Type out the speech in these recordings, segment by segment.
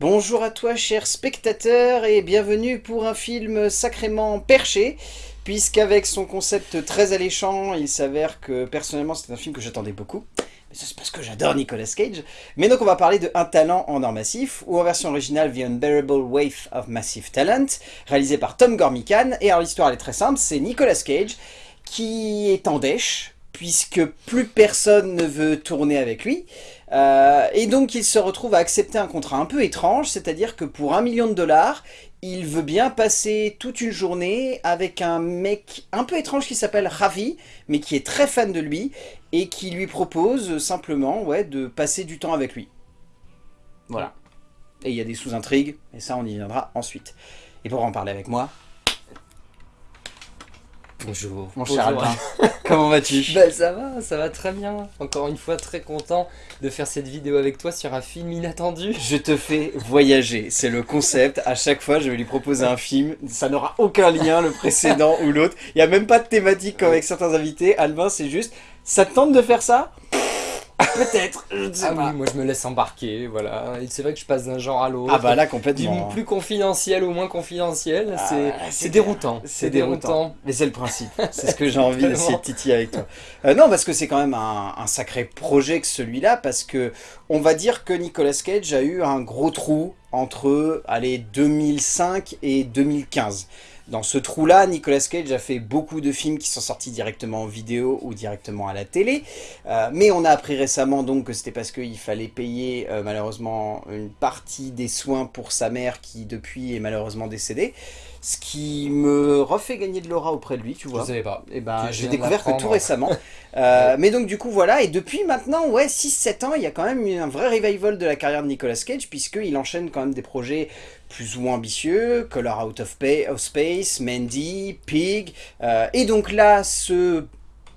Bonjour à toi cher spectateur et bienvenue pour un film sacrément perché puisqu'avec son concept très alléchant, il s'avère que personnellement c'est un film que j'attendais beaucoup. Mais c'est parce que j'adore Nicolas Cage. Mais donc on va parler de Un talent en or massif, ou en version originale The Unbearable Wave of Massive Talent, réalisé par Tom Gormican. Et alors l'histoire elle est très simple, c'est Nicolas Cage qui est en dèche, puisque plus personne ne veut tourner avec lui. Euh, et donc il se retrouve à accepter un contrat un peu étrange, c'est-à-dire que pour un million de dollars, il veut bien passer toute une journée avec un mec un peu étrange qui s'appelle Ravi, mais qui est très fan de lui, et qui lui propose simplement ouais, de passer du temps avec lui. Voilà. Et il y a des sous-intrigues, et ça on y viendra ensuite. Et pour en parler avec moi, Bonjour. Mon cher Albin, comment vas-tu Bah ça va, ça va très bien. Encore une fois, très content de faire cette vidéo avec toi sur un film inattendu. Je te fais voyager, c'est le concept. À chaque fois, je vais lui proposer un film. Ça n'aura aucun lien, le précédent ou l'autre. Il n'y a même pas de thématique comme avec certains invités. Albin, c'est juste, ça te tente de faire ça? Peut-être, je ne sais Ah pas. oui, moi je me laisse embarquer, voilà. C'est vrai que je passe d'un genre à l'autre. Ah bah là, Du complètement. plus confidentiel au moins confidentiel, Ah, c'est déroutant. C'est déroutant. Mais c'est le principe. C'est ce que j'ai envie d'essayer de titiller avec toi. Euh, non, parce que c'est quand même un, un sacré projet que celui-là, parce que on va dire que Nicolas Cage a eu un gros trou entre allez, 2005 et 2015. Dans ce trou-là, Nicolas Cage a fait beaucoup de films qui sont sortis directement en vidéo ou directement à la télé. Euh, mais on a appris récemment donc que c'était parce qu'il fallait payer euh, malheureusement une partie des soins pour sa mère qui depuis est malheureusement décédée. Ce qui me refait gagner de l'aura auprès de lui, tu Je vois. savais pas. Et ben, Je j'ai découvert que tout récemment. Euh, mais donc du coup voilà, et depuis maintenant, ouais, 6-7 ans, il y a quand même un vrai revival de la carrière de Nicolas Cage, puisqu'il enchaîne quand même des projets plus ou moins ambitieux, Color Out of, Pa- of Space, Mandy, Pig, euh, et donc là, ce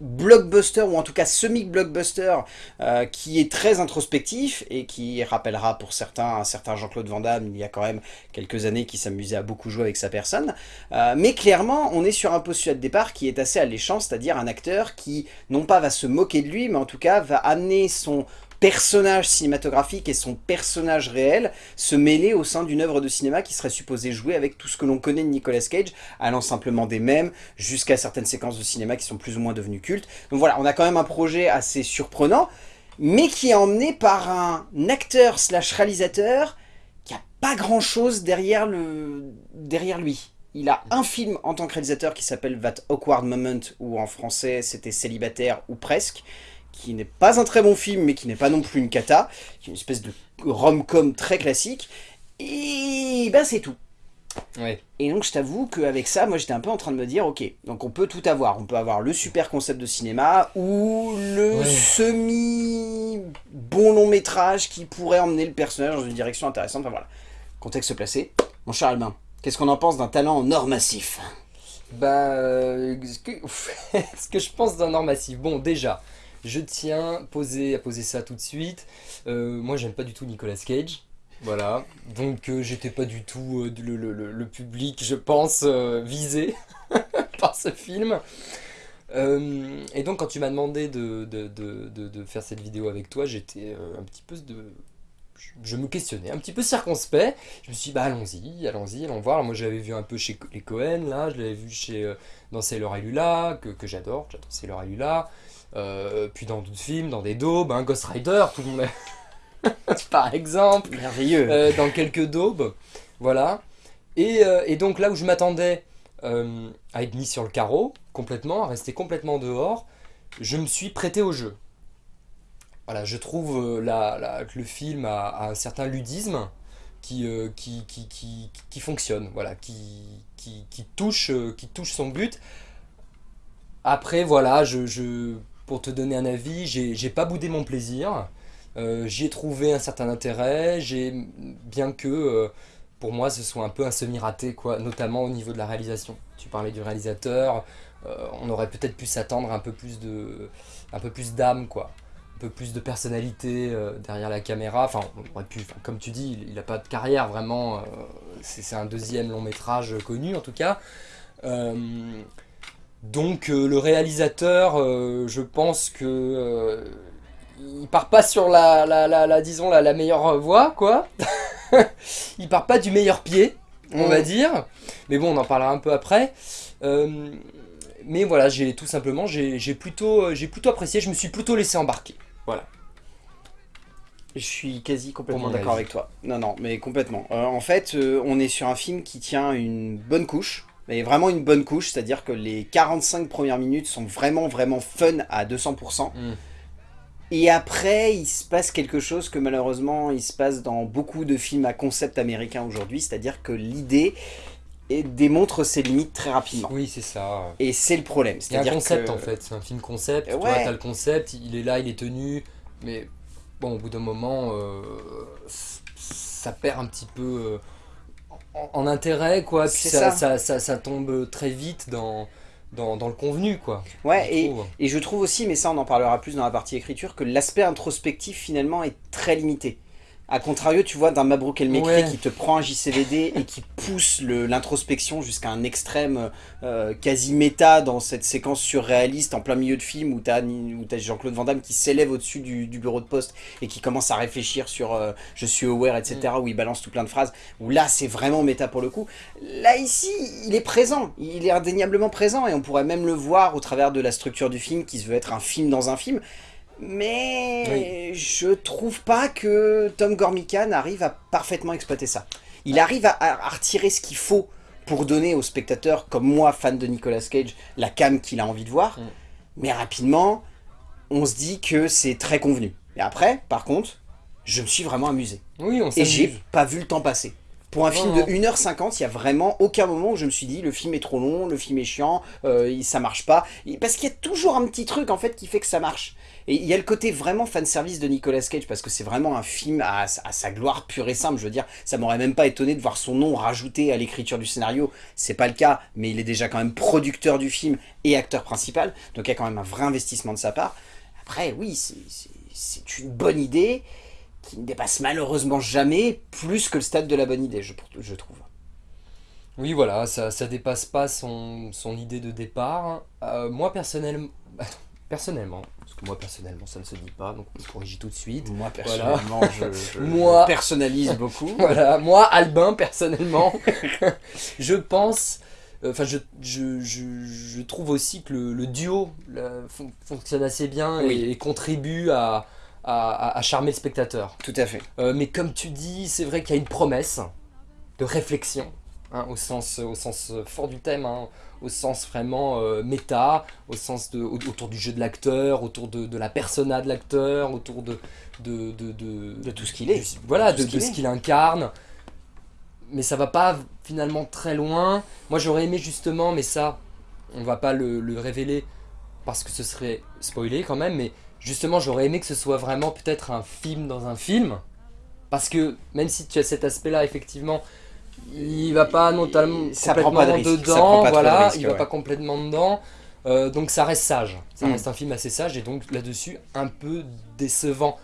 blockbuster, ou en tout cas semi-blockbuster, euh, qui est très introspectif, et qui rappellera pour certains un certain Jean-Claude Van Damme, il y a quand même quelques années, qui s'amusait à beaucoup jouer avec sa personne, euh, mais clairement, on est sur un postulat de départ qui est assez alléchant, c'est-à-dire un acteur qui, non pas va se moquer de lui, mais en tout cas va amener son personnage cinématographique et son personnage réel se mêler au sein d'une œuvre de cinéma qui serait supposée jouer avec tout ce que l'on connaît de Nicolas Cage, allant simplement des mêmes jusqu'à certaines séquences de cinéma qui sont plus ou moins devenues cultes. Donc voilà, on a quand même un projet assez surprenant, mais qui est emmené par un acteur slash réalisateur qui a pas grand chose derrière, le... derrière lui. Il a un film en tant que réalisateur qui s'appelle That Awkward Moment, ou en français c'était Célibataire ou presque, qui n'est pas un très bon film, mais qui n'est pas non plus une cata, qui est une espèce de rom-com très classique, et ben c'est tout. Ouais. Et donc je t'avoue qu'avec ça, moi j'étais un peu en train de me dire, ok, donc on peut tout avoir. On peut avoir le super concept de cinéma ou le Ouais. semi-bon long métrage qui pourrait emmener le personnage dans une direction intéressante. Enfin voilà, contexte placé. Mon cher Albin, qu'est-ce qu'on en pense d'un talent en or massif? Bah, euh, ce que, ce que je pense d'un or massif? Bon, déjà, je tiens poser, à poser ça tout de suite. Euh, moi, j'aime pas du tout Nicolas Cage. Voilà. Donc, euh, j'étais pas du tout euh, le, public, je pense, euh, visé par ce film. Euh, et donc, quand tu m'as demandé de, de, de- de- faire cette vidéo avec toi, j'étais un petit peu de. je- me questionnais, un petit peu circonspect. Je me suis dit, bah allons-y, allons-y, allons voir. Moi, j'avais vu un peu chez les Cohen, là, je l'avais vu chez, dans Sailor et Lula, que, que j'adore, j'adore Sailor et Lula. Euh, puis dans d'autres films, dans des daubes, hein, Ghost Rider, tout le monde. Par exemple. Merveilleux. Euh, dans quelques daubes, voilà. Et, euh, et donc là où je m'attendais à être mis sur le carreau, complètement, à rester complètement dehors, je me suis prêté au jeu. Voilà, je trouve la- la- que le film a, a un certain ludisme qui, qui, qui, qui, qui fonctionne, voilà, qui, qui, touche, qui touche son but. Après, voilà, je, je- pour te donner un avis, j'ai j'ai pas boudé mon plaisir. Euh, J'y ai trouvé un certain intérêt, j'ai bien que euh, pour moi ce soit un peu un semi-raté, quoi, notamment au niveau de la réalisation. Tu parlais du réalisateur, euh, on aurait peut-être pu s'attendre un peu plus de, un peu plus d'âme, quoi, un peu plus de personnalité derrière la caméra. Enfin, on aurait pu, comme tu dis, il n'a pas de carrière vraiment. c'est un deuxième long métrage connu en tout cas. Donc euh, le réalisateur, euh, je pense que euh, il part pas sur la, la, la, la- disons la, la meilleure voie quoi. il part pas du meilleur pied, on va dire. Mais bon, on en parlera un peu après. Euh, mais voilà, j'ai tout simplement, j'ai plutôt, j'ai plutôt apprécié. Je me suis plutôt laissé embarquer. Voilà. Je suis quasi complètement d'accord avec toi. Non, non, mais complètement. Euh, en fait, euh, on est sur un film qui tient une bonne couche. Mais vraiment une bonne couche, c'est-à-dire que les 45 premières minutes sont vraiment, vraiment fun à 200%. Mm. Et après, il se passe quelque chose que malheureusement, il se passe dans beaucoup de films à concept américains aujourd'hui, c'est-à-dire que l'idée démontre ses limites très rapidement. Oui, c'est ça. Et c'est le problème. A un concept que- en fait, c'est un film concept. Euh, Toi, ouais. t'as le concept, il est là, il est tenu. Mais bon, au bout d'un moment, euh, ça perd un petit peu euh, en, en intérêt, quoi. Puis ça, ça. ça, tombe très vite dans, dans, dans le convenu, quoi. Ouais, je et. Et je trouve aussi, mais ça on en parlera plus dans la partie écriture, que l'aspect introspectif finalement est très limité. A contrario, tu vois, d'un Mabrouk El Mekri Ouais. qui te prend un JCVD et qui pousse l'introspection jusqu'à un extrême euh, quasi méta dans cette séquence surréaliste en plein milieu de film où t'as où t'as Jean-Claude Van Damme qui s'élève au-dessus du, du bureau de poste et qui commence à réfléchir sur euh, je suis aware, etc. Mm. où il balance tout plein de phrases. Où là, c'est vraiment méta pour le coup. Là, ici, il est présent. Il est indéniablement présent et on pourrait même le voir au travers de la structure du film qui se veut être un film dans un film. Mais je trouve pas que Tom Gormican arrive à parfaitement exploiter ça. Il arrive à, retirer ce qu'il faut pour donner aux spectateurs, comme moi, fan de Nicolas Cage, la cam qu'il a envie de voir. Mm. Mais rapidement, on se dit que c'est très convenu. Et après, par contre, je me suis vraiment amusé. Oui, on Et j'ai pas vu le temps passer. Pour un film de 1h50, il y a vraiment aucun moment où je me suis dit le film est trop long, le film est chiant, euh, ça marche pas. Parce qu'il y a toujours un petit truc en fait qui fait que ça marche. Et il y a le côté vraiment fanservice de Nicolas Cage parce que c'est vraiment un film à, sa gloire pure et simple. Je veux dire, ça m'aurait même pas étonné de voir son nom rajouté à l'écriture du scénario. C'est pas le cas, mais il est déjà quand même producteur du film et acteur principal. Donc il y a quand même un vrai investissement de sa part. Après, oui, c'est- une bonne idée qui ne dépasse malheureusement jamais plus que le stade de la bonne idée, je, trouve. Oui, voilà, ça, ça dépasse pas son, son idée de départ. Euh, moi, personnellement, personnellement, parce que moi, personnellement, ça ne se dit pas, donc on corrige tout de suite. Moi, Voilà. personnellement, je, je- Moi- je personnalise beaucoup. Voilà, moi, Albin, personnellement, je pense, euh, enfin, je, je, trouve aussi que le, le duo là, fon- fonctionne assez bien et, Oui. et contribue à, à, à- à charmer le spectateur. Tout à fait. Euh, mais comme tu dis, c'est vrai qu'il y a une promesse de réflexion, hein, au, sens, au sens fort du thème, hein, au sens vraiment euh, méta, au sens de, au- autour du jeu de l'acteur, autour de, de la persona de l'acteur, autour de, de, de, de, tout ce qu'il est. voilà, De ce qu'il incarne. Mais ça va pas finalement très loin. Moi j'aurais aimé justement, mais ça, on va pas le, le révéler parce que ce serait spoilé quand même, mais justement j'aurais aimé que ce soit vraiment peut-être un film dans un film. Parce que même si tu as cet aspect-là, effectivement, il va pas Ça prend complètement pas de risque, ça dedans, prend pas trop de voilà, risque, il va ouais. pas complètement dedans. Euh, donc ça reste sage, ça Mm. reste un film assez sage et donc là-dessus un peu décevant.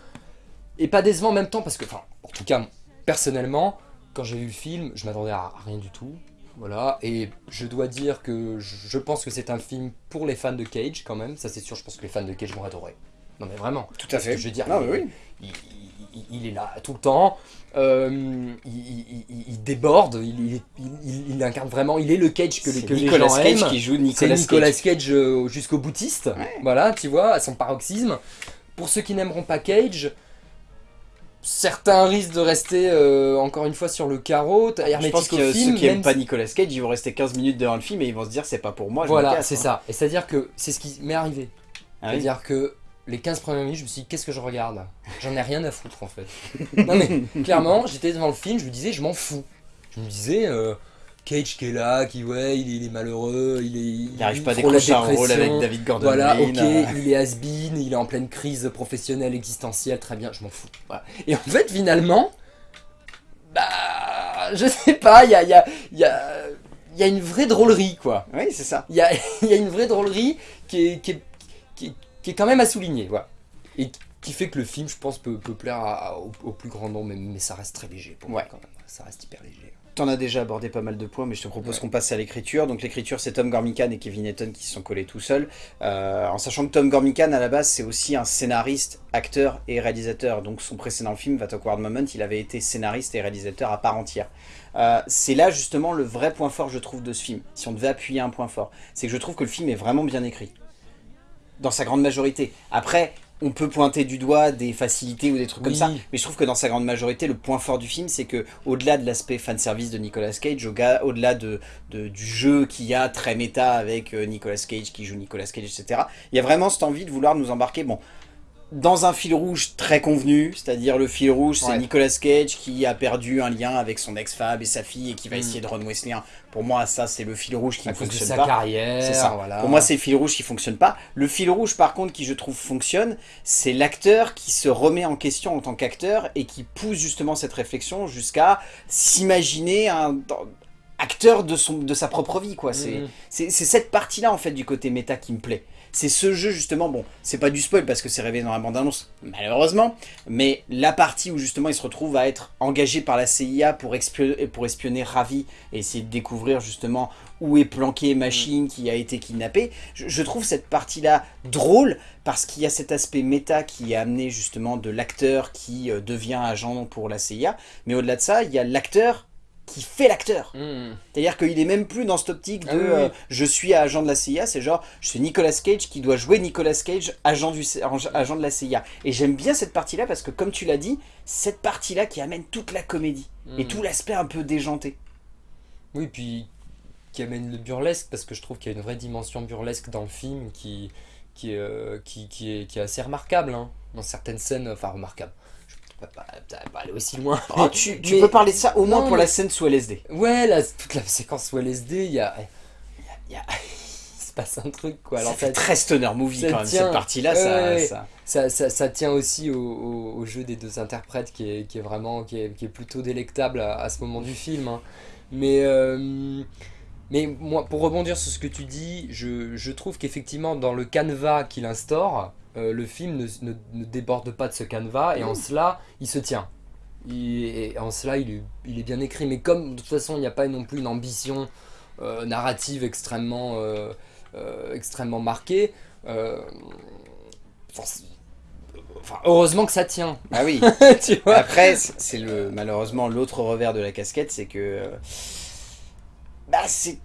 Et pas décevant en même temps parce que, enfin, en tout cas, personnellement, quand j'ai vu le film, je m'attendais à rien du tout. Voilà, et je dois dire que je pense que c'est un film pour les fans de Cage quand même, ça c'est sûr, je pense que les fans de Cage vont adorer. Non mais vraiment, Tout à fait. je veux dire, Non, mais oui. il, il- il est là tout le temps, euh, il, il- il- il déborde, il, incarne vraiment, il est le Cage que, les- C'est que les Nicolas gens Cage aiment. qui joue C'est Nicolas, Nicolas Cage. Cage euh, jusqu'au boutiste, Ouais. voilà, tu vois, à son paroxysme. Pour ceux qui n'aimeront pas Cage, certains risquent de rester euh, encore une fois sur le carreau, Je pense que film. ceux qui aiment même pas Nicolas Cage, ils vont rester 15 minutes devant le film et ils vont se dire c'est pas pour moi. je Voilà, c'est hein. ça. Et c'est-à-dire que c'est ce qui m'est arrivé. Ah oui. C'est-à-dire que les 15 premières minutes, je me suis dit, qu'est-ce que je regarde? J'en ai rien à foutre en fait. non mais clairement, j'étais devant le film, je me disais, je m'en fous. Je me disais, euh, Cage qui est là, qui ouais, il est, il est malheureux, il est. Il n'arrive pas à décrocher un rôle avec David Gordon Voilà, ok, euh, il est has-been, il est en pleine crise professionnelle, existentielle, très bien, je m'en fous. Voilà. Et en fait, finalement, bah, je sais pas, il y a, y, a, y, a, il y a une vraie drôlerie, quoi. Oui, c'est ça. Il y a, il y a une vraie drôlerie qui est, qui, est, qui, est, qui est quand même à souligner. Voilà. Et qui fait que le film, je pense, peut, peut plaire à- à- au, au plus grand nombre, mais, mais ça reste très léger pour moi quand même. Ça reste hyper léger. T'en as déjà abordé pas mal de points, mais je te propose Ouais. qu'on passe à l'écriture. Donc l'écriture, c'est Tom Gormican et Kevin Eaton qui se sont collés tout seuls. Euh, en sachant que Tom Gormican, à la base, c'est aussi un scénariste, acteur et réalisateur. Donc son précédent film, That Awkward Moment, il avait été scénariste et réalisateur à part entière. Euh, c'est là justement le vrai point fort, je trouve, de ce film. Si on devait appuyer un point fort, c'est que je trouve que le film est vraiment bien écrit. Dans sa grande majorité. Après, on peut pointer du doigt des facilités ou des trucs Oui. comme ça, mais je trouve que dans sa grande majorité, le point fort du film, c'est que au-delà de l'aspect fanservice de Nicolas Cage, au-delà de, de- du jeu qu'il y a très méta avec euh, Nicolas Cage qui joue Nicolas Cage, etc., il y a vraiment cette envie de vouloir nous embarquer, bon, dans un fil rouge très convenu, c'est-à-dire le fil rouge, c'est Ouais. Nicolas Cage qui a perdu un lien avec son ex-femme et sa fille et qui va Mm. essayer de renouer ce lien. Pour moi, ça, c'est le fil rouge qui À ne cause de fonctionne sa pas. carrière, C'est ça. voilà. Pour moi, c'est le fil rouge qui fonctionne pas. Le fil rouge, par contre, qui je trouve fonctionne, c'est l'acteur qui se remet en question en tant qu'acteur et qui pousse justement cette réflexion jusqu'à s'imaginer un acteur de, son, de sa propre vie. quoi. C'est c'est c'est cette partie-là, en fait, du côté méta qui me plaît. C'est ce jeu, justement, bon, c'est pas du spoil parce que c'est révélé dans la bande-annonce, malheureusement, mais la partie où, justement, il se retrouve à être engagé par la CIA pour, espionner, pour espionner Ravi et essayer de découvrir, justement, où est planqué Machine qui a été kidnappé, je, je trouve cette partie-là drôle parce qu'il y a cet aspect méta qui est amené, justement, de l'acteur qui euh, devient agent pour la CIA, mais au-delà de ça, il y a l'acteur qui fait l'acteur. Mhm. C'est-à-dire qu'il est même plus dans cette optique de Ah oui, oui. euh, je suis agent de la CIA, c'est genre je suis Nicolas Cage qui doit jouer Nicolas Cage, agent, du, agent de la CIA. Et j'aime bien cette partie-là parce que comme tu l'as dit, cette partie-là qui amène toute la comédie et Mhm. tout l'aspect un peu déjanté. Oui, puis qui amène le burlesque, parce que je trouve qu'il y a une vraie dimension burlesque dans le film qui, euh, qui, qui est, qui est assez remarquable. hein. Dans certaines scènes, enfin remarquable. Peux pas, pas- pas aller aussi loin. Oh, tu tu Mais- peux parler de ça au moins Non, pour la scène sous LSD. Ouais, là, toute la séquence sous LSD, il y a, y a- y a- il se passe un truc quoi. Alors ça fait très stoner movie quand même, tient. cette partie-là. Ça, ouais. ça- ça, ça, ça tient aussi au, au- au jeu des deux interprètes qui est, qui est vraiment qui est, qui est plutôt délectable à, à ce moment du film. hein. Mais, euh, mais moi, pour rebondir sur ce que tu dis, je, je trouve qu'effectivement, dans le canevas qu'il instaure, euh, le film ne, ne- ne déborde pas de ce canevas et en cela, il se tient. Il- et en cela, il est, il est bien écrit. Mais comme de toute façon, il n'y a pas non plus une ambition euh, narrative extrêmement, euh, extrêmement marquée, enfin, heureusement que ça tient. Ah oui. tu vois Après, c'est le malheureusement l'autre revers de la casquette, c'est que bah c'est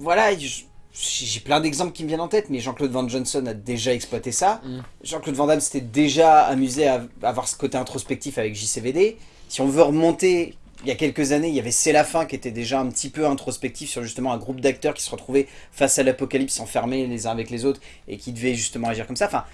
voilà, je- j'ai plein d'exemples qui me viennent en tête, mais Jean-Claude Van Johnson a déjà exploité ça. Mm. Jean-Claude Van Damme s'était déjà amusé à avoir ce côté introspectif avec JCVD. Si on veut remonter il y a quelques années, il y avait C'est la fin qui était déjà un petit peu introspectif sur justement un groupe d'acteurs qui se retrouvaient face à l'apocalypse enfermés les uns avec les autres et qui devaient justement agir comme ça. Enfin,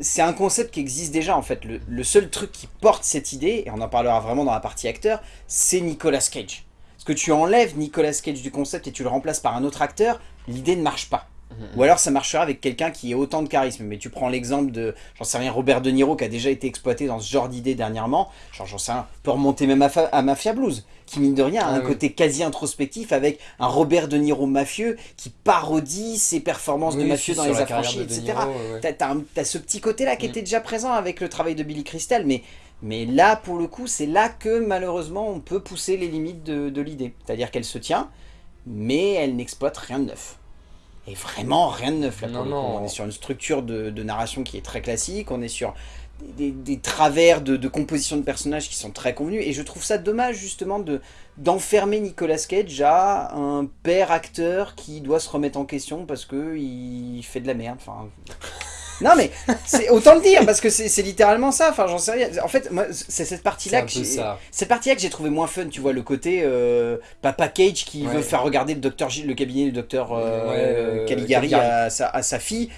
c'est un concept qui existe déjà en fait. Le, le seul truc qui porte cette idée, et on en parlera vraiment dans la partie acteur, c'est Nicolas Cage. Parce que tu enlèves Nicolas Cage du concept et tu le remplaces par un autre acteur, l'idée ne marche pas. Ou alors ça marchera avec quelqu'un qui ait autant de charisme. Mais tu prends l'exemple de, j'en sais rien, Robert De Niro qui a déjà été exploité dans ce genre d'idée dernièrement. Genre j'en sais rien, peut remonter même à, Mafia Blues, qui mine de rien a Ah un oui. côté quasi introspectif avec un Robert De Niro mafieux qui parodie ses performances de mafieux dans les affranchis, etc. Ouais. T'as t'as ce petit côté-là qui Mm. était déjà présent avec le travail de Billy Crystal, mais, mais là, pour le coup, c'est là que malheureusement on peut pousser les limites de, de l'idée. C'est-à-dire qu'elle se tient, mais elle n'exploite rien de neuf. Et vraiment rien de neuf là pour Non, le coup. non. On est sur une structure de, de narration qui est très classique, on est sur des, des travers de, de composition de personnages qui sont très convenus, et je trouve ça dommage justement de d'enfermer Nicolas Cage à un père acteur qui doit se remettre en question parce que il fait de la merde. Enfin, non mais c'est autant le dire parce que c'est littéralement ça. Enfin, j'en sais rien. En fait, moi, c'est cette partie-là que cette partie-là que j'ai trouvé moins fun. Tu vois le côté euh, Papa Cage qui Ouais. veut faire regarder le docteur Gilles, le cabinet du docteur euh, Ouais, Caligari, Caligari. À, sa, à sa fille.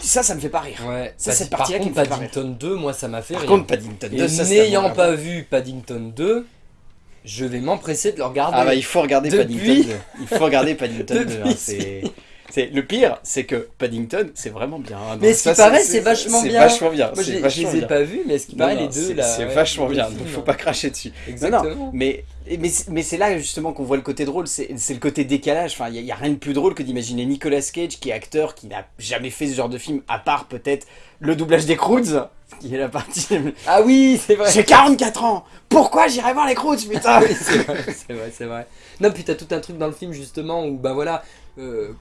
Ça, ça me fait pas rire. Ouais, Ça, cette par partie-là qui me fait pas Paddington 2, moi ça m'a fait Par rire. contre, Paddington 2, Et ça, c'est n'ayant pas vu Paddington 2, je vais m'empresser de le regarder. Ah bah il faut regarder Depuis- Paddington 2. Il faut regarder Paddington 2. hein, Depuis- c'est- C'est le pire, c'est que Paddington, c'est vraiment bien. hein. Mais ce qui paraît, c'est vachement bien. C'est vachement bien. Moi, je c'est les- ai pas vus, mais ce qui paraît, les deux c'est- là. C'est vachement bien. Donc faut hein. pas cracher dessus. Exactement. non, mais, mais, mais c'est là justement qu'on voit le côté drôle, c'est le côté décalage. Enfin, il n'y a, rien de plus drôle que d'imaginer Nicolas Cage, qui est acteur, qui n'a jamais fait ce genre de film, à part peut-être le doublage des Croods, qui est la partie. Ah oui, c'est vrai. J'ai 44 ans Pourquoi j'irai voir les Croods, putain? Oui, c'est vrai, c'est vrai, c'est vrai. Non, puis t'as tout un truc dans le film justement où, bah voilà, euh,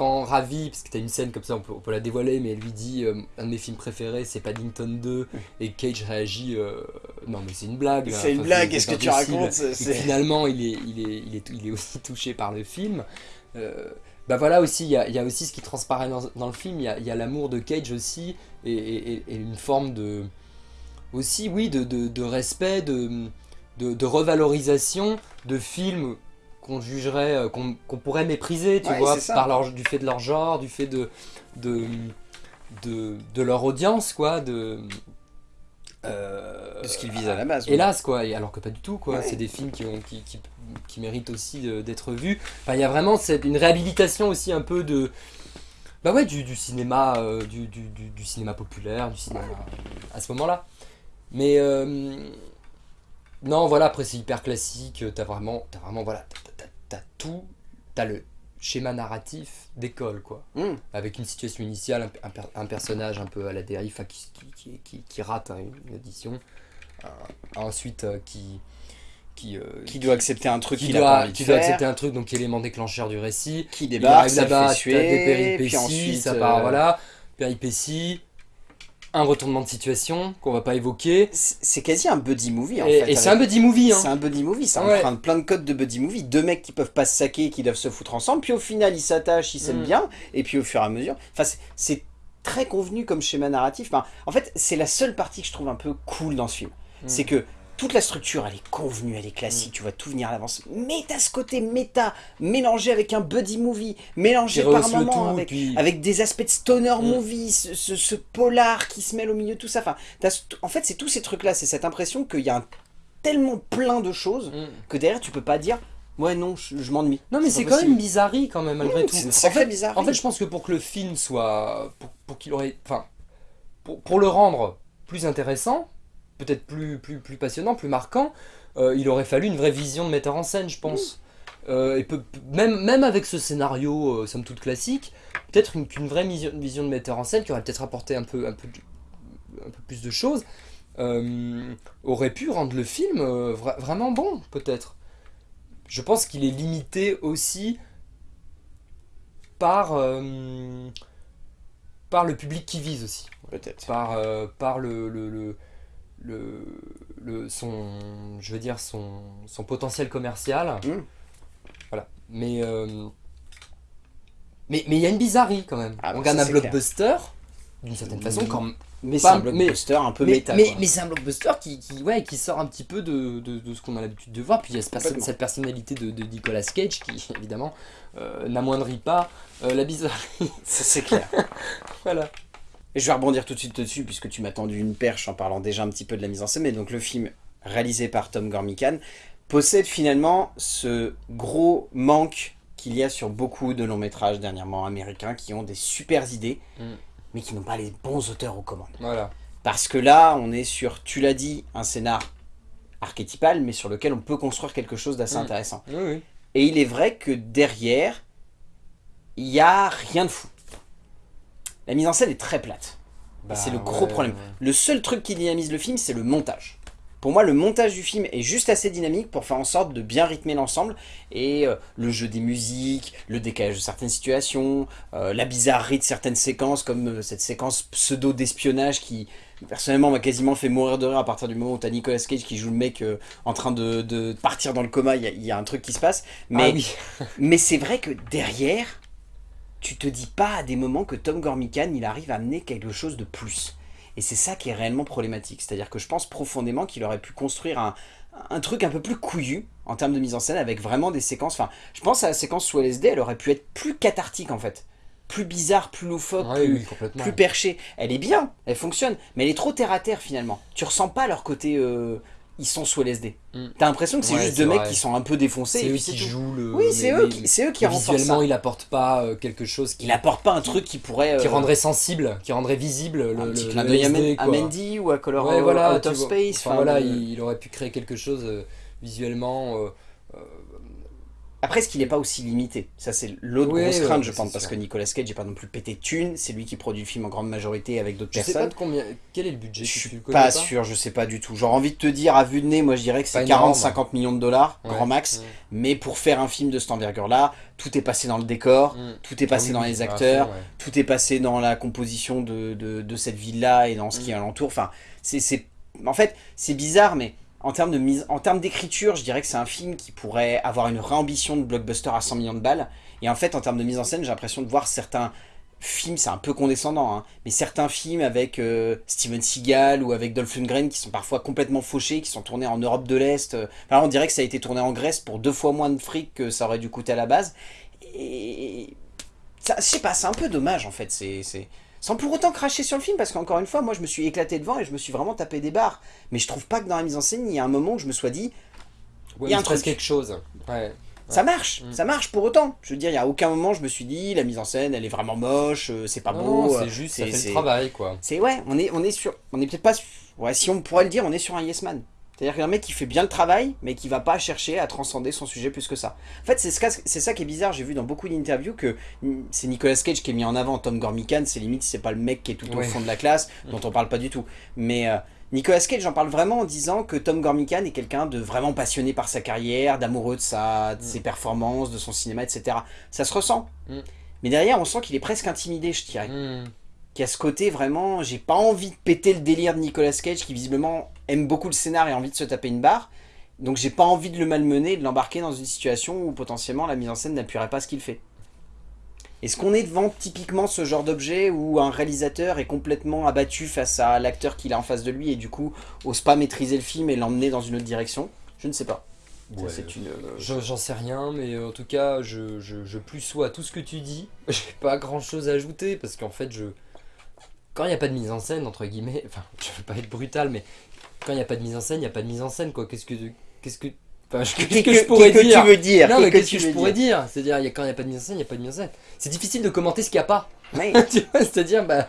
quand Ravi, parce que t'as une scène comme ça, on peut, on peut la dévoiler, mais elle lui dit euh, un de mes films préférés, c'est Paddington 2, et Cage réagit, euh, non mais c'est une blague. là. C'est une Enfin, blague, qu'est-ce que tu racontes Et finalement, il est, il, est, il, est, il est aussi touché par le film. Euh, bah voilà aussi, il y a, il y a aussi ce qui transparaît dans, dans le film, il y a, l'amour de Cage aussi, et, et- et- et une forme de... Aussi, oui, de, de, de respect, de, de, de revalorisation de films qu'on jugerait, euh, qu'on pourrait mépriser, tu Ouais, vois, par leur, du fait de leur genre, du fait de, de, de, de leur audience, quoi, de... euh, De ce qu'il vise à la base. ouais. Hélas, quoi, et alors que pas du tout, quoi. Ouais. C'est des films qui, ont, qui, qui, qui méritent aussi d'être vus. Enfin, il y a vraiment cette, une réhabilitation aussi un peu de. Bah ouais, du, du cinéma, euh, du, du, cinéma populaire, du cinéma à ce moment-là. Mais euh, non, voilà, après c'est hyper classique. T'as vraiment, t'as vraiment, voilà, t'as- tout, t'as le schéma narratif d'école, quoi Hum. avec une situation initiale, un, un per- un personnage un peu à la dérive, enfin, qui, qui, qui, rate hein, une audition, Euh, ensuite euh, qui qui, euh, Qui doit accepter un truc qui qu'il a pas doit, envie de qui doit faire, accepter un truc, donc élément déclencheur du récit. qui débarque, ça là-bas, des péripéties, puis ensuite... ça part, euh, voilà, péripéties, un retournement de situation qu'on va pas évoquer. C'est quasi un buddy movie en et fait. et c'est un buddy movie, hein. C'est un buddy movie, ça Ouais. emprunte plein de codes de buddy movie. Deux mecs qui peuvent pas se saquer, qui doivent se foutre ensemble, puis au final ils s'attachent, ils s'aiment Mm. bien, et puis au fur et à mesure. Enfin, c'est- c'est très convenu comme schéma narratif. Enfin, en fait, c'est la seule partie que je trouve un peu cool dans ce film. Mm. C'est que toute la structure, elle est convenue, elle est classique, tu vois tout venir à l'avance. Mais t'as ce côté méta, mélangé avec un buddy movie, mélangé par tout, avec, puis- avec des aspects de stoner Mm. movie, ce, ce- ce polar qui se mêle au milieu de tout ça. Enfin, en fait, c'est tous ces trucs-là, c'est cette impression qu'il y a un- tellement plein de choses Mm. que derrière tu peux pas dire ouais non je, je m'ennuie. Non mais c'est quand même bizarrerie quand même malgré Mmh, tout. c'est En fait- bizarrerie. En fait, je pense que pour que le film soit, pour, pour qu'il aurait, enfin, pour, pour le rendre plus intéressant, peut-être plus, plus, plus passionnant, plus marquant, euh, il aurait fallu une vraie vision de metteur en scène, je pense. Euh, et même, même avec ce scénario, euh, somme toute classique, peut-être une, qu'une vraie vision, vision de metteur en scène qui aurait peut-être apporté un peu, un peu, un peu plus de choses, euh, aurait pu rendre le film vra- vraiment bon, peut-être. Je pense qu'il est limité aussi par, par le public qui vise aussi, peut-être. par, par le, le, le, le, le- son, je veux dire son, son potentiel commercial. Mm. Voilà. Mais euh, mais mais il y a une bizarrerie quand même. Ah bah On regarde ça, un blockbuster d'une certaine façon quand Mais c'est un blockbuster un peu mais, méta. mais, mais c'est un blockbuster qui, qui, ouais, qui sort un petit peu de, de, de ce qu'on a l'habitude de voir. Puis il y a ce cette personnalité de, de Nicolas Cage qui, évidemment, euh, n'amoindrit pas euh, la bizarrerie. Ça, c'est clair. voilà. Et je vais rebondir tout de suite dessus puisque tu m'as tendu une perche en parlant déjà un petit peu de la mise en scène. Mais donc le film réalisé par Tom Gormican possède finalement ce gros manque qu'il y a sur beaucoup de longs métrages dernièrement américains qui ont des super idées Mm. mais qui n'ont pas les bons auteurs aux commandes. Voilà. Parce que là, on est sur, tu l'as dit, un scénar archétypal, mais sur lequel on peut construire quelque chose d'assez Mm. intéressant. Oui, oui. Et il est vrai que derrière, il n'y a rien de fou. La mise en scène est très plate. Bah, c'est le gros ouais, problème. ouais. Le seul truc qui dynamise le film, c'est le montage. Pour moi, le montage du film est juste assez dynamique pour faire en sorte de bien rythmer l'ensemble. Et euh, le jeu des musiques, le décalage de certaines situations, euh, la bizarrerie de certaines séquences, comme euh, cette séquence pseudo d'espionnage qui, personnellement, m'a quasiment fait mourir de rire à partir du moment où t'as Nicolas Cage qui joue le mec en train de, de partir dans le coma. Il y, a- il y a un truc qui se passe. Mais, Ah oui. mais c'est vrai que derrière, tu te dis pas à des moments que Tom Gormican, il arrive à amener quelque chose de plus. Et c'est ça qui est réellement problématique. C'est-à-dire que je pense profondément qu'il aurait pu construire un, un truc un peu plus couillu en termes de mise en scène avec vraiment des séquences. Enfin, je pense à la séquence sous LSD, elle aurait pu être plus cathartique en fait. Plus bizarre, plus loufoque, plus, oui, plus perchée. Elle est bien, elle fonctionne, mais elle est trop terre à terre finalement. Tu ressens pas leur côté euh, ils sont sous LSD. Mm. T'as l'impression que c'est Ouais, juste deux mecs qui sont un peu défoncés. C'est et eux qui jouent le. Oui, c'est eux, qui- eux qui renforcent Visuellement, il apporte pas euh, quelque chose qui, Il apporte pas un truc qui pourrait... qui euh, rendrait sensible, qui rendrait visible le, un le, petit le clin d'œil à, LSD, à. Mandy ou à Color Ouais, voilà, Out of. Space. Enfin, enfin, voilà, euh, il, il aurait pu créer quelque chose euh, visuellement. euh, Après, est-ce qu'il n'est pas aussi limité? Ça, c'est l'autre Oui, grosse crainte, je pense, parce sûr. que Nicolas Cage n'est pas non plus pété de thunes. C'est lui qui produit le film en grande majorité avec d'autres je sais pas personnes. de combien. Quel est le budget Je suis connais pas sûr, je sais pas du tout. J'aurais envie de te dire, à vue de nez, moi je dirais que c'est Pas énorme. 40-50 millions de dollars, Ouais. grand max. Ouais. Mais pour faire un film de cette envergure-là, tout est passé dans le décor, Mm. tout est passé dans les acteurs, fond, ouais. tout est passé dans la composition de, de, de cette ville-là et dans ce qui est Mm. alentour. Enfin, c'est, c'est- en fait, c'est bizarre, mais en termes de mise, en termes d'écriture, je dirais que c'est un film qui pourrait avoir une réambition de blockbuster à 100 millions de balles. Et en fait, en termes de mise en scène, j'ai l'impression de voir certains films, c'est un peu condescendant, hein, mais certains films avec euh, Steven Seagal ou avec Dolph Lundgren qui sont parfois complètement fauchés, qui sont tournés en Europe de l'Est. Enfin, on dirait que ça a été tourné en Grèce pour deux fois moins de fric que ça aurait dû coûter à la base. Et je sais pas, c'est un peu dommage en fait. C'est- Sans pour autant cracher sur le film, parce qu'encore une fois, moi je me suis éclaté devant et je me suis vraiment tapé des barres. Mais je trouve pas que dans la mise en scène, il y a un moment où je me sois dit, Ouais, Il y a un truc. quelque chose. Ouais. ça marche, Mm. ça marche pour autant. Je veux dire, il y a aucun moment je me suis dit, la mise en scène, elle est vraiment moche, euh, c'est pas Non, beau. euh, c'est juste, ça c'est- fait le travail, quoi. C'est ouais, on est, on est sur, on est peut-être pas, sur- ouais, si on pourrait le dire, on est sur un yes man. C'est-à-dire qu'un mec qui fait bien le travail, mais qui va pas chercher à transcender son sujet plus que ça. En fait, c'est ce ça qui est bizarre. J'ai vu dans beaucoup d'interviews que mm, c'est Nicolas Cage qui est mis en avant. Tom Gormican, c'est limite, c'est pas le mec qui est tout au Ouais. fond de la classe, dont on parle pas du tout. Mais euh, Nicolas Cage, j'en parle vraiment en disant que Tom Gormican est quelqu'un de vraiment passionné par sa carrière, d'amoureux de, sa, de ses performances, de son cinéma, etc. Ça se ressent. Mm. Mais derrière, on sent qu'il est presque intimidé, je dirais Hmm. Qui a ce côté vraiment, j'ai pas envie de péter le délire de Nicolas Cage qui visiblement aime beaucoup le scénar et a envie de se taper une barre. Donc j'ai pas envie de le malmener, de l'embarquer dans une situation où potentiellement la mise en scène n'appuierait pas ce qu'il fait. Est-ce qu'on est devant typiquement ce genre d'objet où un réalisateur est complètement abattu face à l'acteur qu'il a en face de lui et du coup ose pas maîtriser le film et l'emmener dans une autre direction? Je ne sais pas. Ouais. C'est une... euh, Je- J'en sais rien, mais en tout cas, je, je, je plus sois à tout ce que tu dis. J'ai pas grand chose à ajouter parce qu'en fait, je. Quand il n'y a pas de mise en scène, entre guillemets, enfin, je veux pas être brutal, mais quand il n'y a pas de mise en scène, il n'y a pas de mise en scène, quoi. Qu'est-ce que. Qu'est-ce que. Enfin, qu'est-ce que je pourrais dire tu veux dire Non, mais Qu'est-ce que je pourrais dire dire C'est-à-dire, quand il n'y a pas de mise en scène, il n'y a pas de mise en scène. C'est difficile de commenter ce qu'il n'y a pas. Vois, C'est-à-dire, bah,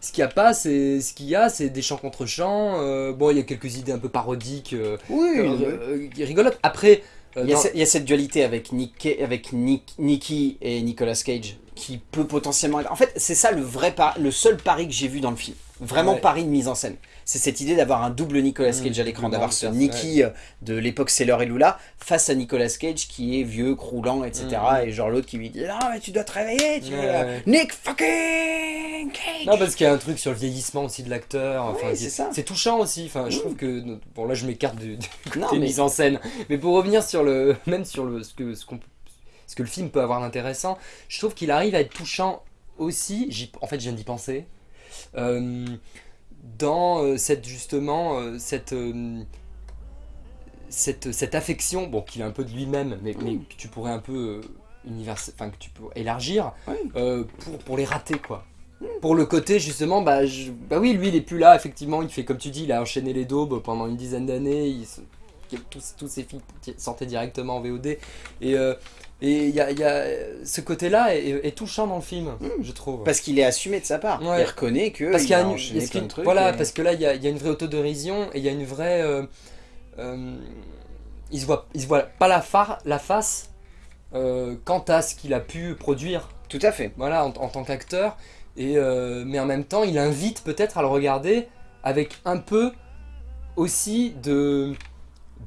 ce qu'il n'y a pas, c'est ce qu'il y a, c'est des chants contre chants. euh, bon, il y a quelques idées un peu parodiques, euh, Oui, euh, oui. euh, qui rigolotent. Après, Il y, a dans- ce- il y a cette dualité avec, Nick, avec Nick, Nicky et Nicolas Cage qui peut potentiellement être... En fait, c'est ça le vrai le seul pari que j'ai vu dans le film. Vraiment Ouais. pari de mise en scène. C'est cette idée d'avoir un double Nicolas Mmh, Cage à l'écran, d'avoir de ce Nicky euh, de l'époque Sailor et Lula face à Nicolas Cage qui est vieux, croulant, etc. Mmh. Et genre l'autre qui lui dit « Non, mais tu dois te réveiller, tu Ouais, euh, ouais. Nick fucking Cage Non, parce qu'il y a un truc sur le vieillissement aussi de l'acteur. Enfin, c'est ça. c'est touchant aussi. Enfin, je trouve que bon là, je m'écarte du, du Non, côté mais- mise en scène. Mais pour revenir sur le, même sur le ce que ce que le film peut avoir d'intéressant, je trouve qu'il arrive à être touchant aussi. En fait, je viens d'y penser. euh, dans euh, cette justement euh, cette euh, cette, cette affection, bon, qu'il a un peu de lui-même, mais, mais que tu pourrais un peu euh, univers- enfin que tu peux élargir euh, pour, pour les rater quoi. Pour le côté justement, bah, je- bah oui, lui il est plus là, effectivement, il fait comme tu dis, il a enchaîné les daubes pendant une dizaine d'années, il se- tous, tous ses films sortaient directement en VOD, et euh, et il y a, il y a- ce côté-là est, est touchant dans le film, je trouve. Parce qu'il est assumé de sa part. Ouais. Il reconnaît que Parce qu'il y a une- trucs. Voilà, et- parce que là, il y a, il y a une vraie autodérision et il y a une vraie. euh, euh, il se voit, il se voit pas la, phare, la face euh, quant à ce qu'il a pu produire, Tout à fait. voilà, en, en tant qu'acteur. Et euh, mais en même temps, il invite peut-être à le regarder avec un peu aussi de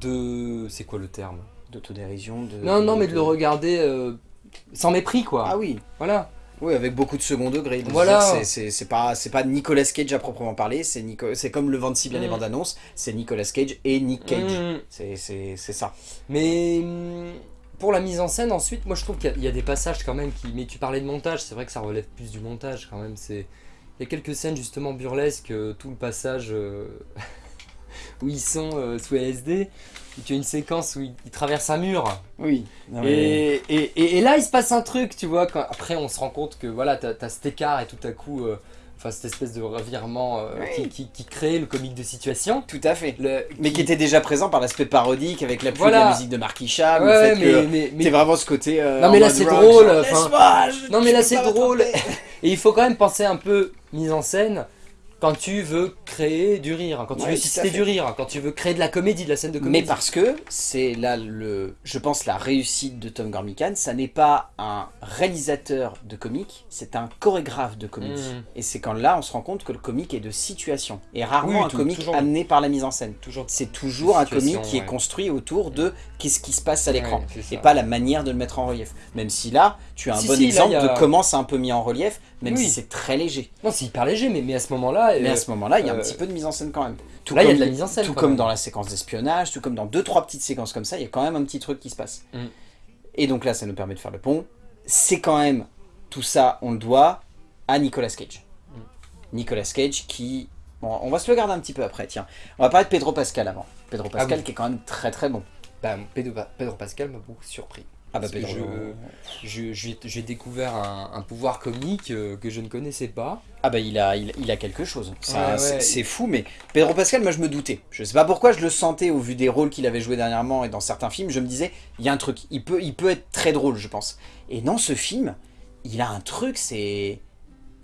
de c'est quoi le terme? D'autodérision. De, Non, non, mais de le regarder euh, sans mépris, quoi. Ah oui. Voilà. Oui, avec beaucoup de second degré. de Voilà. c'est- pas, c'est pas Nicolas Cage à proprement parler, c'est comme le vent de si bien les Mm. bandes annonces, c'est Nicolas Cage et Nick Cage. Mm. C'est- ça. Mais hum, pour la mise en scène, ensuite, moi je trouve qu'il y a- il y, a des passages quand même qui. Mais tu parlais de montage, c'est vrai que ça relève plus du montage quand même. C'est Il y a quelques scènes justement burlesques, euh, tout le passage euh, où ils sont euh, sous LSD. tu as une séquence où ils, ils traversent un mur. Oui. Et, et, et- et là, il se passe un truc, tu vois. Quand, après, on se rend compte que voilà, t'as as cet écart et tout à coup. euh, Enfin, cette espèce de revirement euh, Oui. qui, qui, qui crée le comique de situation. Tout à fait. Le- Mais qui était déjà présent par l'aspect parodique avec l'appui de Voilà. la musique de Mark Isham, Ouais, mais, que mais, mais- t'es vraiment ce côté. euh, Non, mais là, c'est drôle, Non, mais là, c'est drôle. Et il faut quand même penser un peu mise en scène quand tu veux créer du rire, quand tu Ouais, veux fait. du rire, quand tu veux créer de la comédie, de la scène de comédie. Mais parce que c'est là le, je pense la réussite de Tom Gormican, ça n'est pas un réalisateur de comique, c'est un chorégraphe de comédie. Mhm. Et c'est quand là on se rend compte que le comique est de situation et rarement Oui, un comique toujours. amené par la mise en scène. C'est toujours un comique qui est construit autour de qu'est-ce qui se passe à l'écran Ouais, et pas la manière de le mettre en relief. Même si là, tu as un Si, bon si, exemple a- de comment c'est un peu mis en relief, même Oui. si c'est très léger. Non, c'est hyper léger, mais, mais à ce moment-là. Mais euh, à ce moment-là, il y a un euh, petit peu de mise en scène quand même. Tout là, il y a de la mise en scène. tout comme même. dans la séquence d'espionnage, tout comme dans deux trois petites séquences comme ça, il y a quand même un petit truc qui se passe. Mm. Et donc là, ça nous permet de faire le pont. C'est quand même tout ça, on le doit à Nicolas Cage. Mm. Nicolas Cage qui, bon, on va se le garder un petit peu après. Tiens, on va parler de Pedro Pascal avant. Pedro Pascal Ah oui. qui est quand même très très bon. Bah, Pedro, Pedro Pascal m'a beaucoup surpris. Ah bah Pedro. je- Je- J'ai découvert un, un pouvoir comique euh, que je ne connaissais pas. Ah bah il a, il, il a quelque chose. Ouais, ouais. C'est fou, mais Pedro Pascal, moi je me doutais. Je sais pas pourquoi je le sentais au vu des rôles qu'il avait joué dernièrement et dans certains films. Je me disais, il y a un truc. Il peut, il peut être très drôle, je pense. Et dans ce film, il a un truc, c'est.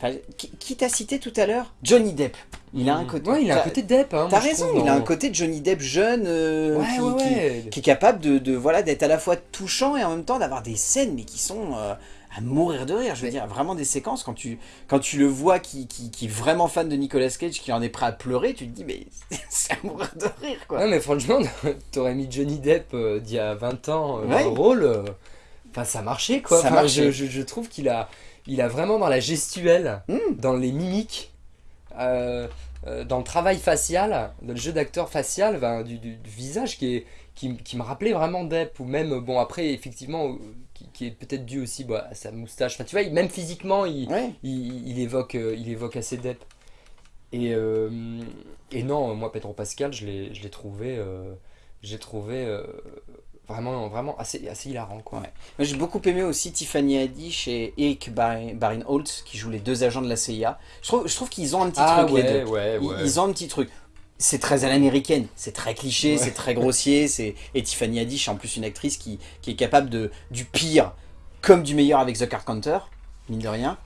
Enfin, qui qui t'a cité tout à l'heure Johnny Depp. Il a un côté. Ouais, il a un côté Depp. Hein, T'as raison, il a un côté Johnny Depp jeune euh, Ouais, qui, ouais, qui- ouais. qui est capable de, de, voilà d'être à la fois touchant et en même temps d'avoir des scènes mais qui sont euh, à mourir de rire je veux dire vraiment des séquences quand tu quand tu le vois qui, qui, est vraiment fan de Nicolas Cage qui en est prêt à pleurer tu te dis mais c'est à mourir de rire quoi Non mais franchement, t'aurais mis Johnny Depp euh, d'il y a 20 ans euh, dans le rôle, enfin ça marchait quoi. Ça Enfin, marchait. Je, je- je trouve qu'il a, il a vraiment dans la gestuelle, Mm. dans les mimiques, euh, euh, dans le travail facial, dans le jeu d'acteur facial, ben, du, du- du visage qui, est, qui, qui me rappelait vraiment Depp, ou même, bon après effectivement, euh, qui, qui est peut-être dû aussi bah, à sa moustache. Enfin tu vois, même physiquement, il, ouais il, il évoque, il évoque assez Depp. Et, euh, et non, moi Pedro Pascal, je l'ai je l'ai trouvé, j'ai trouvé vraiment, vraiment assez, assez hilarant quoi. Ouais. J'ai beaucoup aimé aussi Tiffany Haddish et Eric Barin Barin Holt qui jouent les deux agents de la CIA je trouve, je trouve qu'ils ont un petit Ah truc les deux ouais, Ils- ont un petit truc. C'est très à l'américaine, c'est très cliché, c'est très grossier. c'est Et Tiffany Haddish, en plus, une actrice qui, qui est capable de du pire comme du meilleur avec The Card Counter, mine de rien.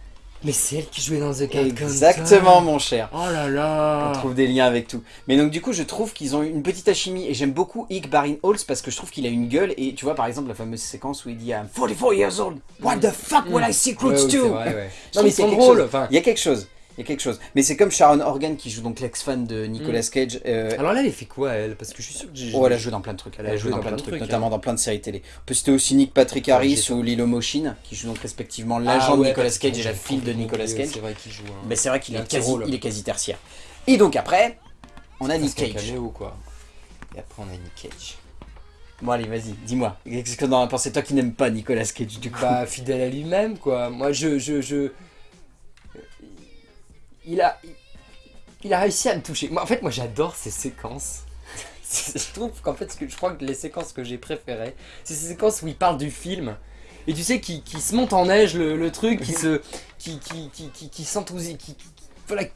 Mais c'est elle qui jouait dans The Card Exactement, mon cher. Oh là On là. trouve des liens avec tout. Mais donc, du coup, je trouve qu'ils ont une petite alchimie. Et j'aime beaucoup Ike Barin Holtz parce que je trouve qu'il a une gueule. Et tu vois, par exemple, la fameuse séquence où il dit I'm 44 years old. What the fuck will I secrets Ouais, ouais, c'est to vrai, ouais. Non mais chose. Enfin, Il y a quelque chose. Il y a quelque chose. Mais c'est comme Sharon Horgan qui joue donc l'ex-fan de Nicolas Cage. euh, alors là, elle fait quoi elle? Parce que je suis sûr que j'ai. Oh, elle a joué dans plein de trucs. Elle a joué dans plein de trucs, hein. notamment dans plein de séries télé. On peut citer aussi Nick Patrick Harris ou Lilo Machine, qui joue donc respectivement Ah l'agent de Nicolas Cage et la fille de Nicolas Cage. C'est vrai qu'il joue. Mais c'est vrai qu'il est quasi, il est quasi tertiaire. Et donc après, on a Nick Cage. caméo quoi? Et après on a Nick Cage. Bon allez, vas-y, dis-moi. Qu'est-ce que t'en as pensé toi qui n'aimes pas Nicolas Cage du coup? Bah fidèle à lui-même quoi. Moi je je je il a il a réussi à me toucher. Moi en fait moi j'adore ces séquences. je trouve qu'en fait ce que je crois que les séquences que j'ai préférées, c'est ces séquences où il parle du film. Et tu sais qui, qui se monte en neige le, le truc, qui se qui qui qui qui, qui s'enthousi- qui, qui- voilà qui-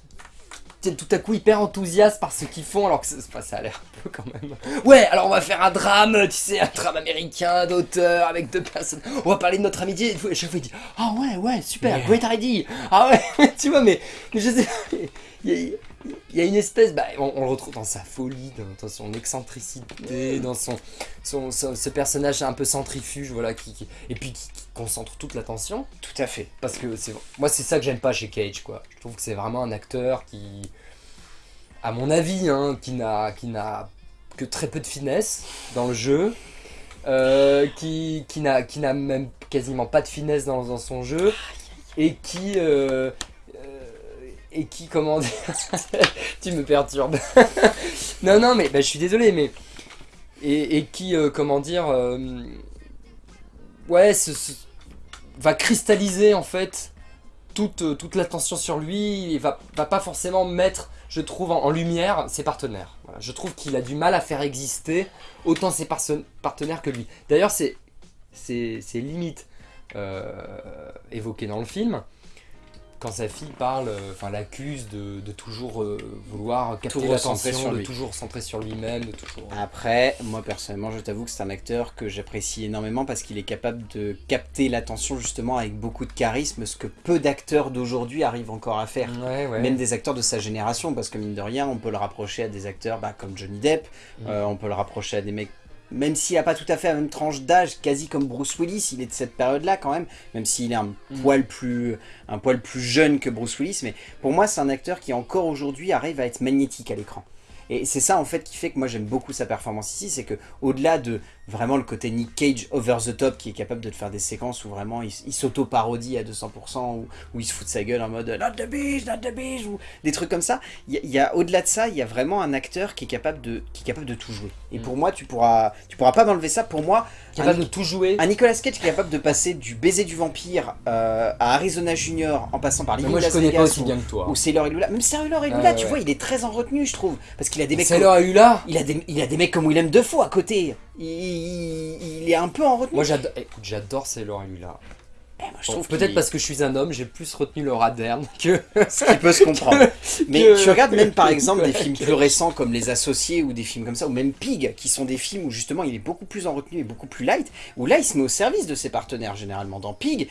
qui- tout à coup hyper enthousiaste par ce qu'ils font alors que ça a l'air un peu quand même. Ouais, alors on va faire un drame, tu sais, un drame américain d'auteur avec deux personnes. On va parler de notre amitié et tout. Et chaque fois il dit Ah ouais, ouais, super, Yeah. great idea. Ah ouais, tu vois, mais, mais je sais, il y, a, il y a une espèce, bah, on, on le retrouve dans sa folie, dans, son excentricité, dans son, son, son- ce personnage un peu centrifuge, voilà, qui, qui- et puis qui, qui concentre toute l'attention. Tout à fait. Parce que c'est moi c'est ça que j'aime pas chez Cage quoi. Je trouve que c'est vraiment un acteur qui à mon avis hein, qui n'a que très peu de finesse dans le jeu. euh, qui, qui n'a même quasiment pas de finesse dans, dans son jeu et qui euh, et qui comment dire tu me perturbes non non mais bah, je suis désolé mais et, qui euh, comment dire euh, ouais va cristalliser en fait toute, euh, toute l'attention sur lui et va, va pas forcément mettre, je trouve, en, lumière ses partenaires. Je trouve qu'il a du mal à faire exister autant ses partenaires que lui. D'ailleurs, c'est limite évoqué dans le film. Quand sa fille parle, euh, enfin l'accuse de, de toujours euh, vouloir capter l'attention, de lui. toujours centrer sur lui-même, de toujours... Après, moi personnellement, je t'avoue que c'est un acteur que j'apprécie énormément parce qu'il est capable de capter l'attention justement avec beaucoup de charisme, ce que peu d'acteurs d'aujourd'hui arrivent encore à faire. Ouais, ouais. Même des acteurs de sa génération, parce que mine de rien, on peut le rapprocher à des acteurs bah, comme Johnny Depp, Mm. euh, on peut le rapprocher à des mecs, même s'il n'a pas tout à fait la même tranche d'âge, quasi comme Bruce Willis, il est de cette période-là quand même, même s'il est un Mm. poil plus un poil plus jeune que Bruce Willis, mais pour moi c'est un acteur qui encore aujourd'hui arrive à être magnétique à l'écran. Et c'est ça en fait qui fait que moi j'aime beaucoup sa performance ici, c'est que au-delà de vraiment le côté Nick Cage over the top qui est capable de te faire des séquences où vraiment il, il s'auto-parodie à 200%, où, où il se fout de sa gueule en mode Not the beach, not the beach, ou des trucs comme ça, il y a, il y a- au-delà de ça, il y a vraiment un acteur qui est capable de, qui est capable de tout jouer. Et Mm. pour moi, tu pourras, tu pourras pas m'enlever ça. Pour moi, Capable un- de tout jouer. un Nicolas Cage qui est capable de passer du baiser du vampire euh, à Arizona Junior en passant par Living moi je connais pas aussi ou- bien que toi. ou Sailor et Lula. Même Sailor et Ah, Lula, ouais, tu ouais. vois, il est très en retenue, je trouve. Parce qu'il a des mecs C'est comme- eu là il a, des, il a des mecs comme Willem Dafoe à côté. Il, il- est un peu en retenue. Moi j'adore Sailor et Lula. Eh, Peut-être parce que je suis un homme, j'ai plus retenu le raderne que... ce qui peut se comprendre. Mais que- tu regardes même par exemple des films plus récents comme Les Associés ou des films comme ça, ou même Pig, qui sont des films où justement il est beaucoup plus en retenue et beaucoup plus light, où là il se met au service de ses partenaires généralement. Dans Pig,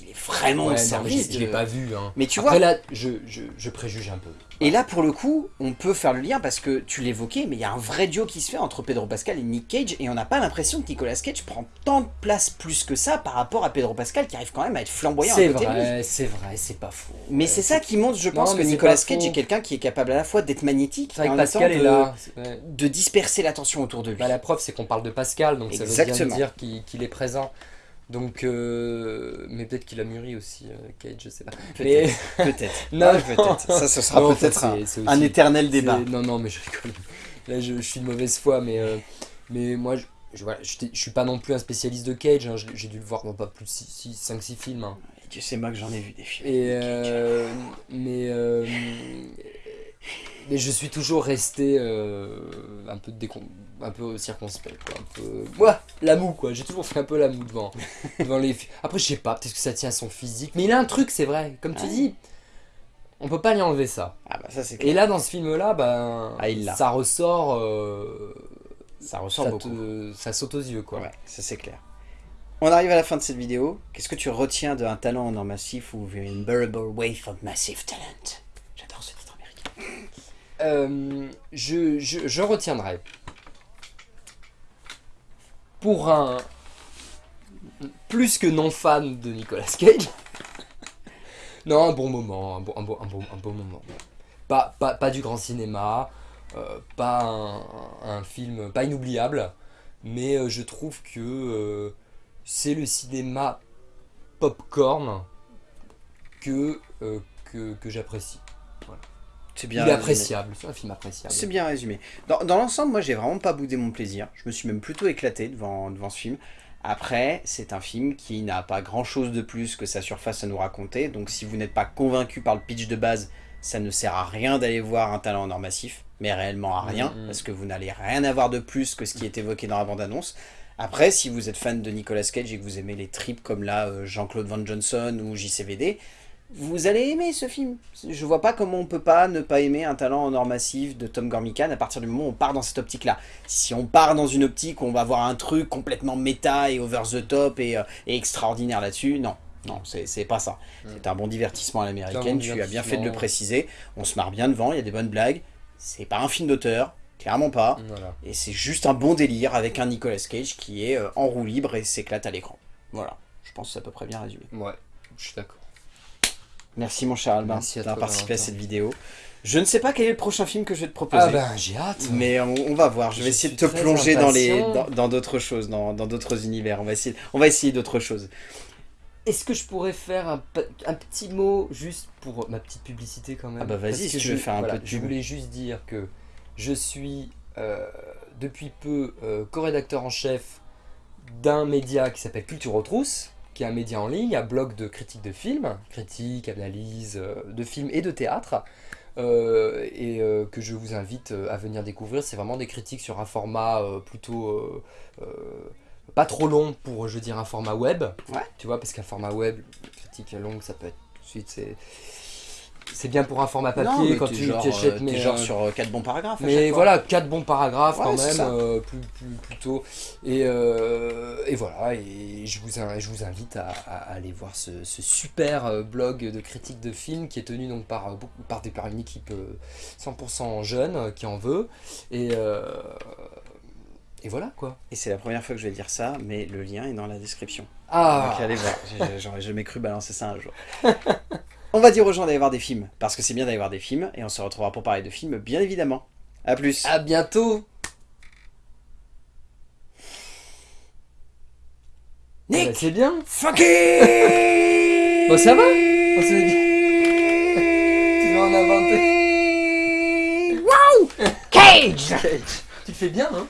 il est vraiment Ouais, au non, service je je de... l'ai pas vu. Hein. Mais tu Après vois, là, je, je, je préjuge un peu. et là pour le coup, on peut faire le lien parce que tu l'évoquais, mais il y a un vrai duo qui se fait entre Pedro Pascal et Nick Cage, et on n'a pas l'impression que Nicolas Cage prend tant de place plus que ça par rapport à Pedro Pascal qui arrive quand même à être flamboyant à C'est côté vrai, c'est vrai, c'est pas faux. Mais Ouais, c'est ça qui montre, je pense, Non, que Nicolas Cage est quelqu'un qui est capable à la fois d'être magnétique et en même temps de, là. c'est- ouais. de disperser l'attention autour de lui. Bah, la preuve, c'est qu'on parle de Pascal, donc ça veut bien dire qu'il qu'il est présent. Donc, euh, mais peut-être qu'il a mûri aussi, euh, Cage, je sais pas. Mais Peut-être, peut-être. Non, Ouais, peut-être. Ça, ce sera peut-être un, éternel débat. Non, non, mais je rigole. Là, je, je suis de mauvaise foi, mais, euh, mais moi, je, je, voilà, je, suis pas non plus un spécialiste de Cage. hein, J'ai dû le voir dans pas plus de 5-6 films. hein. Et Dieu sait moi que j'en ai vu des films. Et mais mais je suis toujours resté euh, un peu décon... un peu circonspect quoi, un peu Ouah, la moue quoi. J'ai toujours fait un peu la moue devant devant les Après je sais pas, peut-être que ça tient à son physique, mais il a un truc, c'est vrai. Comme tu Ouais. dis, on peut pas lui enlever ça. Ah bah ça c'est Et clair. là dans ce film là, ben Ah, il l'a. ça ressort euh, Ça ressort ça, beaucoup. te- ça saute aux yeux quoi. Ouais, ça c'est clair. On arrive à la fin de cette vidéo. Qu'est-ce que tu retiens d'un talent en or massif ou une bearable wave of massive talent J'adore ce titre américain. Euh, je, retiendrai. Pour un plus que non fan de Nicolas Cage. non, un bon moment, un bon, un bon, un bon, un bon moment. Pas, pas, pas du grand cinéma, euh, pas un, film pas inoubliable, mais euh, je trouve que c'est le cinéma popcorn que, que, que j'apprécie. C'est Il bien est résumé. appréciable, c'est un film appréciable. C'est bien résumé. Dans, dans l'ensemble, moi j'ai vraiment pas boudé mon plaisir. Je me suis même plutôt éclaté devant, devant ce film. Après, c'est un film qui n'a pas grand chose de plus que sa surface à nous raconter. Donc si vous n'êtes pas convaincu par le pitch de base, ça ne sert à rien d'aller voir un talent en or massif. Mais réellement à rien. Mhm. Parce que vous n'allez rien avoir de plus que ce qui est évoqué dans la bande-annonce. Après, si vous êtes fan de Nicolas Cage et que vous aimez les tripes comme là euh, Jean-Claude Van Johnson ou JCVD, vous allez aimer ce film. Je vois pas comment on peut pas ne pas aimer un talent en or massif de Tom Gormican à partir du moment où on part dans cette optique-là. Si on part dans une optique où on va voir un truc complètement méta et over the top et, euh, et extraordinaire là-dessus, non. Non, c'est pas ça. C'est un bon divertissement à l'américaine, bon tu as bien fait de le préciser. On se marre bien devant, il y a des bonnes blagues. C'est pas un film d'auteur, clairement pas. Voilà. Et c'est juste un bon délire avec un Nicolas Cage qui est euh, en roue libre et s'éclate à l'écran. Voilà, je pense que c'est à peu près bien résumé. Ouais, je suis d'accord. Merci mon cher Albin d'avoir participé à cette vidéo. Je ne sais pas quel est le prochain film que je vais te proposer. Ah ben j'ai hâte. Mais on, on va voir, je vais Je essayer de te plonger dans impatient. dans dans d'autres choses, dans dans d'autres univers. On va essayer, on va essayer d'autres choses. Est-ce que je pourrais faire un, un petit mot juste pour ma petite publicité quand même? Ah bah vas-y, si tu je, veux faire un voilà, peu de Je voulais juste dire que je suis euh, depuis peu euh, co-rédacteur en chef d'un média qui s'appelle Culture Retrousse, qui est un média en ligne, un blog de critique de films, critique, analyse euh, de films et de théâtre. euh, et euh, que je vous invite à venir découvrir. C'est vraiment des critiques sur un format euh, plutôt pas trop long pour, je veux dire, un format web. Ouais. Tu vois, parce qu'un format web, critique longue, ça peut être Ensuite, c'est c'est bien pour un format papier quand tu genre, tu achètes, euh, mais genre euh, sur 4 bons paragraphes. mais voilà, quatre bons paragraphes Ouais, quand même, euh, plus, plus, plus tôt. Et, euh, et voilà, et je vous, je vous invite à, à aller voir ce, ce super euh, blog de critique de films qui est tenu donc par, euh, par, des, par une équipe euh, 100% jeune euh, qui en veut. Et, euh, et voilà quoi. Et c'est la première fois que je vais dire ça, mais le lien est dans la description. Ah Donc allez voir, j'aurais jamais cru balancer ça un jour. On va dire aux gens d'aller voir des films, parce que c'est bien d'aller voir des films, et on se retrouvera pour parler de films, bien évidemment. A plus. À bientôt. Nick Bah, C'est bien. Fucking Bon, ça va? On s'est dit. Tu vas en inventer. Wow! Cage. Tu le fais bien, hein?